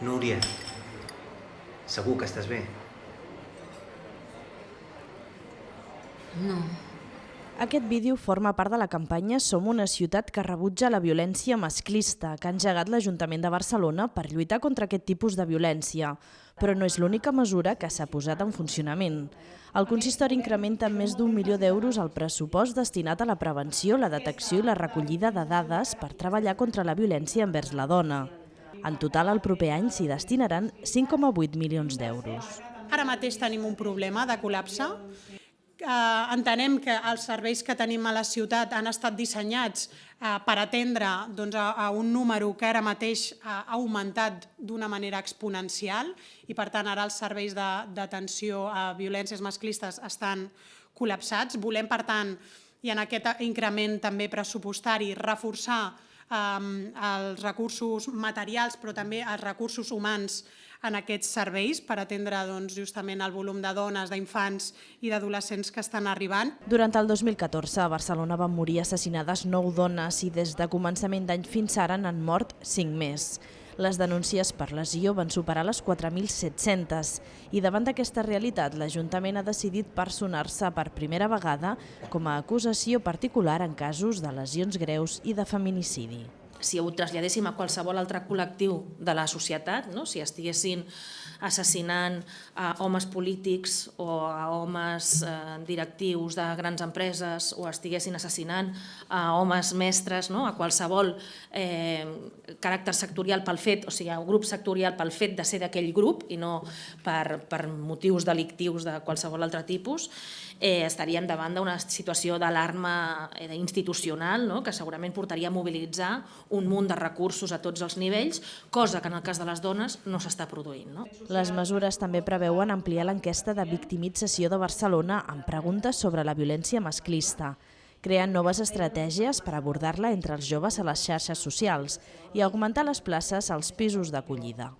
Núria, segur que estàs bé? No. Aquest vídeo forma part de la campanya Som una ciutat que rebutja la violència masclista que ha engegat l'Ajuntament de Barcelona per lluitar contra aquest tipus de violència. Però no és l'única mesura que s'ha posat en funcionament. El consistori incrementa amb més d'un milió d'euros el pressupost destinat a la prevenció, la detecció i la recollida de dades per treballar contra la violència envers la dona. En total, el proper any s'hi destinaran 5,8 milions d'euros. Ara mateix tenim un problema de col·lapse. Eh, entenem que els serveis que tenim a la ciutat han estat dissenyats eh, per atendre doncs, a, a un número que ara mateix ha augmentat d'una manera exponencial i per tant ara els serveis d'atenció a violències masclistes estan col·lapsats. Volem per tant i en aquest increment també pressupostari reforçar els recursos materials però també els recursos humans en aquests serveis per atendre doncs, justament el volum de dones, d'infants i d'adolescents que estan arribant. Durant el 2014 a Barcelona van morir assassinades 9 dones i des de començament d'any fins ara n'han mort 5 més. Les denúncies per lesió van superar les 4.700 i davant d'aquesta realitat l'Ajuntament ha decidit personar-se per primera vegada com a acusació particular en casos de lesions greus i de feminicidi si ho traslladéssim a qualsevol altre col·lectiu de la societat, no? si estiguessin assassinant a homes polítics o a homes eh, directius de grans empreses o estiguessin assassinant a homes mestres, no? a qualsevol eh, caràcter sectorial pel fet, o sigui, un grup sectorial pel fet de ser d'aquell grup i no per, per motius delictius de qualsevol altre tipus, eh, estaríem davant d'una situació d'alarma eh, institucional no? que segurament portaria a mobilitzar un munt de recursos a tots els nivells, cosa que en el cas de les dones no s'està produint. No? Les mesures també preveuen ampliar l'enquesta de victimització de Barcelona amb preguntes sobre la violència masclista creant noves estratègies per abordar-la entre els joves a les xarxes socials i augmentar les places als pisos d'acollida.